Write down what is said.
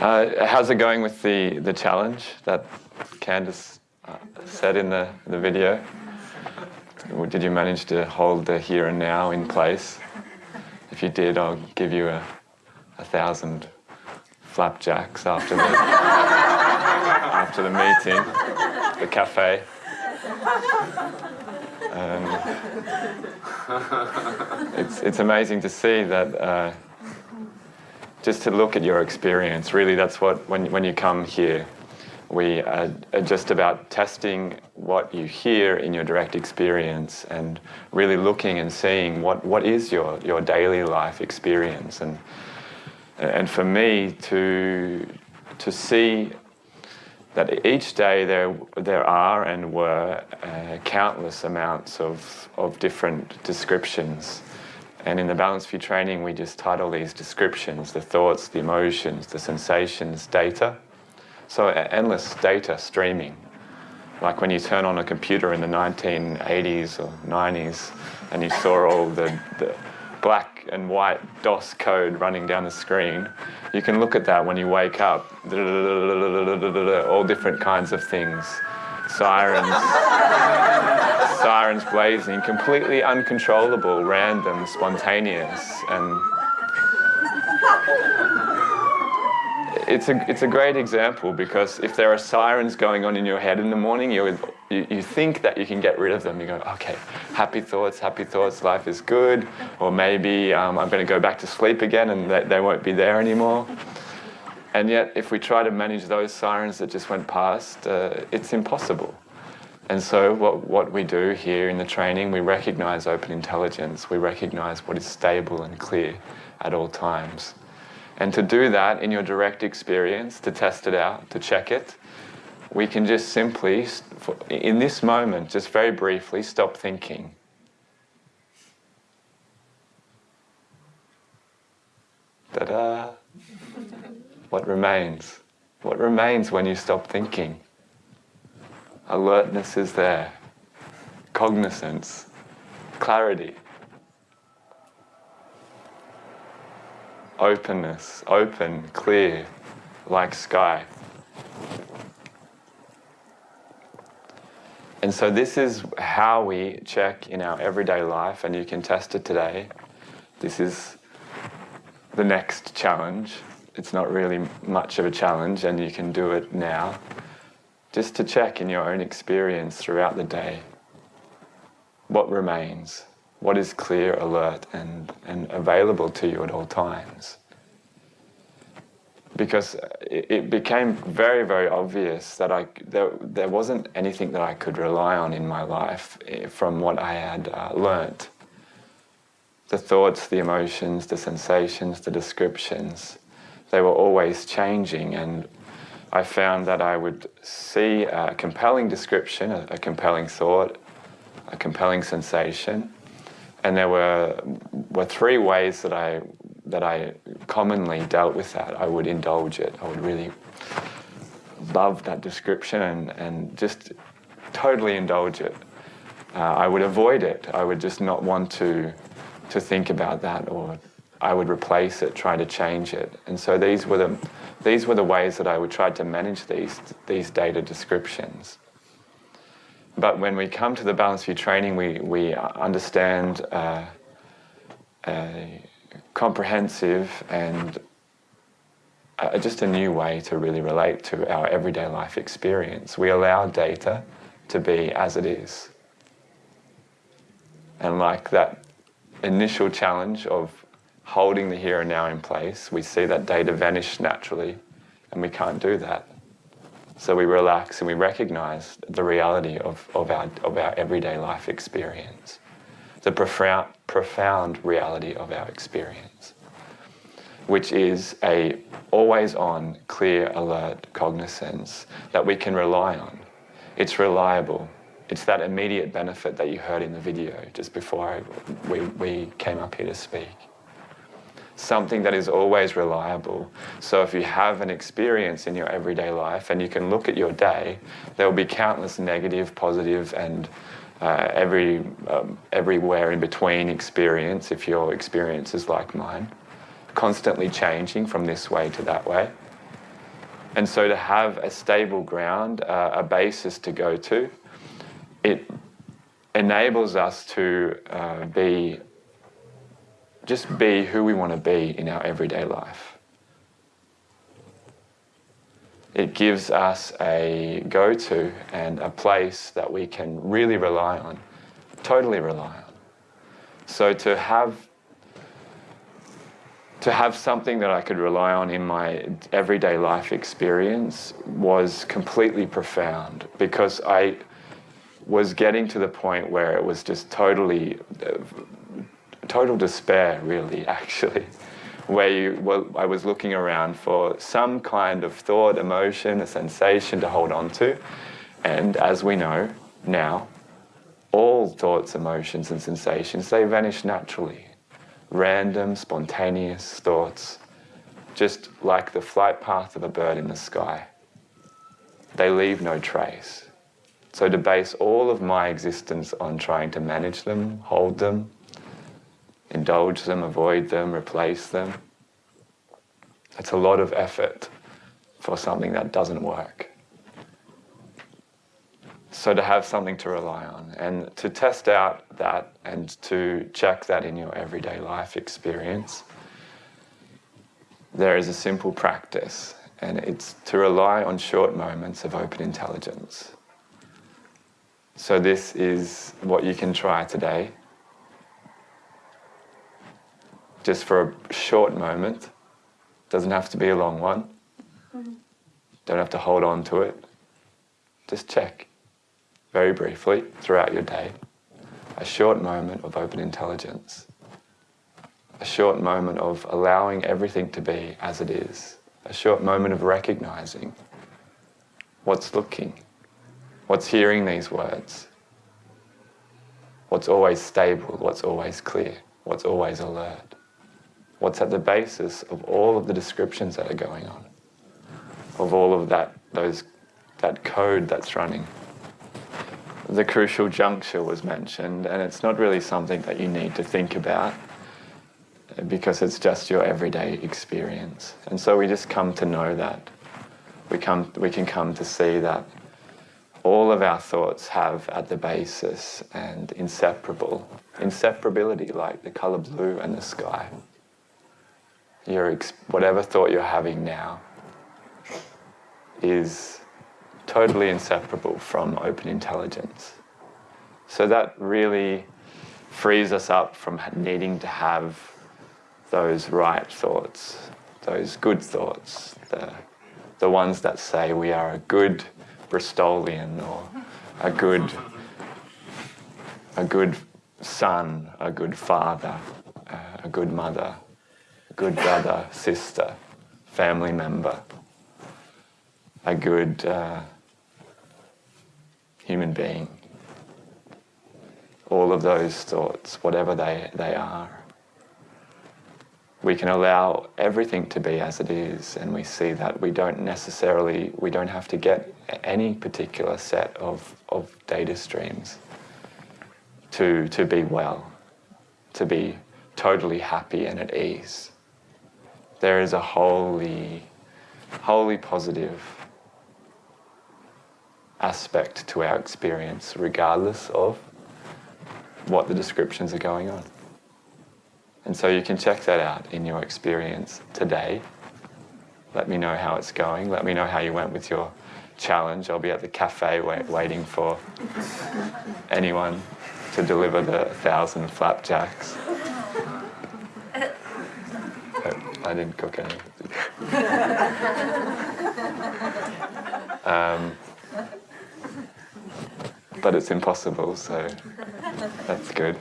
Uh, how's it going with the, the challenge that Candice uh, said in the, the video? Did you manage to hold the here and now in place? If you did, I'll give you a, a thousand flapjacks after the, after the meeting, the cafe. Um, it's, it's amazing to see that uh, just to look at your experience. Really, that's what, when, when you come here, we are, are just about testing what you hear in your direct experience and really looking and seeing what, what is your, your daily life experience. And, and for me to, to see that each day there, there are and were uh, countless amounts of, of different descriptions and in the Balanced View training, we just title these descriptions, the thoughts, the emotions, the sensations, data. So endless data streaming. Like when you turn on a computer in the 1980s or 90s and you saw all the, the black and white DOS code running down the screen, you can look at that when you wake up, all different kinds of things sirens, sirens blazing, completely uncontrollable, random, spontaneous, and it's a, it's a great example because if there are sirens going on in your head in the morning, you, you, you think that you can get rid of them. You go, okay, happy thoughts, happy thoughts, life is good. Or maybe um, I'm going to go back to sleep again and they, they won't be there anymore. And yet, if we try to manage those sirens that just went past, uh, it's impossible. And so what, what we do here in the training, we recognize open intelligence. We recognize what is stable and clear at all times. And to do that in your direct experience, to test it out, to check it, we can just simply, in this moment, just very briefly, stop thinking. Ta-da! What remains? What remains when you stop thinking? Alertness is there. Cognizance. Clarity. Openness. Open, clear, like sky. And so this is how we check in our everyday life, and you can test it today. This is the next challenge it's not really much of a challenge and you can do it now. Just to check in your own experience throughout the day what remains, what is clear, alert and, and available to you at all times. Because it, became very, very obvious that I, there, there wasn't anything that I could rely on in my life eh, from what I had uh, learnt. The thoughts, the emotions, the sensations, the descriptions, they were always changing and I found that I would see a compelling description, a, a compelling thought, a compelling sensation, and there were, were three ways that I, that I commonly dealt with that. I would indulge it, I would really love that description and, and just totally indulge it. Uh, I would avoid it, I would just not want to, to think about that or I would replace it, try to change it. And so these were the, these were the ways that I would try to manage these, these data descriptions. But when we come to the Balanced View training, we, we understand uh, a comprehensive and uh, just a new way to really relate to our everyday life experience. We allow data to be as it is. And like that initial challenge of holding the here and now in place, we see that data vanish naturally, and we can't do that. So we relax and we recognize the reality of, of, our, of our everyday life experience, the profound, profound reality of our experience, which is a always on, clear, alert cognizance that we can rely on. It's reliable. It's that immediate benefit that you heard in the video just before I, we, we came up here to speak something that is always reliable. So if you have an experience in your everyday life and you can look at your day, there will be countless negative, positive, and uh, every um, everywhere in between experience, if your experience is like mine, constantly changing from this way to that way. And so to have a stable ground, uh, a basis to go to, it enables us to uh, be, just be who we want to be in our everyday life. It gives us a go-to and a place that we can really rely on, totally rely on. So to have to have something that I could rely on in my everyday life experience was completely profound because I was getting to the point where it was just totally, uh, total despair, really, actually, where you, well, I was looking around for some kind of thought, emotion, a sensation to hold on to. And as we know now, all thoughts, emotions, and sensations, they vanish naturally. Random, spontaneous thoughts, just like the flight path of a bird in the sky. They leave no trace. So to base all of my existence on trying to manage them, hold them, indulge them, avoid them, replace them, it's a lot of effort for something that doesn't work. So to have something to rely on and to test out that and to check that in your everyday life experience, there is a simple practice and it's to rely on short moments of open intelligence. So this is what you can try today. Just for a short moment. Doesn't have to be a long one. Mm-hmm. Don't have to hold on to it. Just check very briefly throughout your day. A short moment of open intelligence. A short moment of allowing everything to be as it is. A short moment of recognizing what's looking What's hearing these words? What's always stable? What's always clear? What's always alert? What's at the basis of all of the descriptions that are going on? Of all of that, those, that code that's running? The crucial juncture was mentioned, and it's not really something that you need to think about because it's just your everyday experience. And so we just come to know that. We, come, we can come to see that all of our thoughts have at the basis and inseparable, inseparability like the color blue and the sky. Your whatever thought you're having now is totally inseparable from open intelligence. So that really frees us up from needing to have those right thoughts, those good thoughts, the, the ones that say we are a good, Bristolian or a good, a good son, a good father, uh, a good mother, good brother, sister, family member, a good uh, human being. All of those thoughts, whatever they, they are we can allow everything to be as it is and we see that we don't necessarily, we don't have to get any particular set of, of data streams to, to be well, to be totally happy and at ease. There is a wholly, wholly positive aspect to our experience regardless of what the descriptions are going on. And so you can check that out in your experience today. Let me know how it's going. Let me know how you went with your challenge. I'll be at the cafe wait, waiting for anyone to deliver the thousand flapjacks. I didn't cook anything. um, but it's impossible, so that's good.